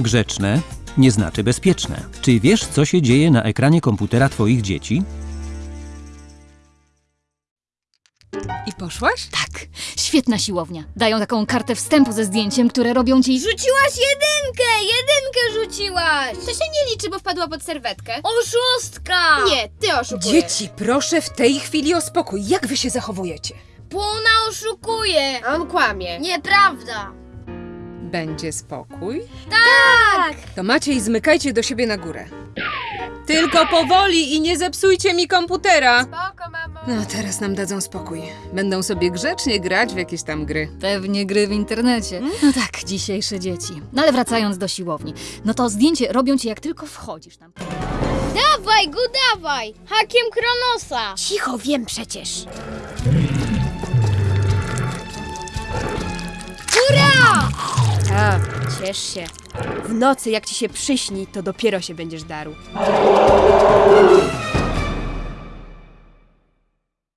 Grzeczne nie znaczy bezpieczne. Czy wiesz, co się dzieje na ekranie komputera twoich dzieci? I poszłaś? Tak, świetna siłownia. Dają taką kartę wstępu ze zdjęciem, które robią ci... Rzuciłaś jedynkę! Jedynkę rzuciłaś! To się nie liczy, bo wpadła pod serwetkę. Oszustka! Nie, ty oszukujesz. Dzieci, proszę w tej chwili o spokój. Jak wy się zachowujecie? Płona oszukuje! A on kłamie. Nieprawda! Będzie spokój? Tak! To macie i zmykajcie do siebie na górę. Tylko powoli i nie zepsujcie mi komputera. Spoko, mamo. No, teraz nam dadzą spokój. Będą sobie grzecznie grać w jakieś tam gry. Pewnie gry w internecie. No tak, dzisiejsze dzieci. No ale wracając do siłowni. No to zdjęcie robią ci jak tylko wchodzisz tam. Dawaj go, dawaj! Hakiem Kronosa! Cicho, wiem przecież. A, ciesz się. W nocy jak ci się przyśni, to dopiero się będziesz darł.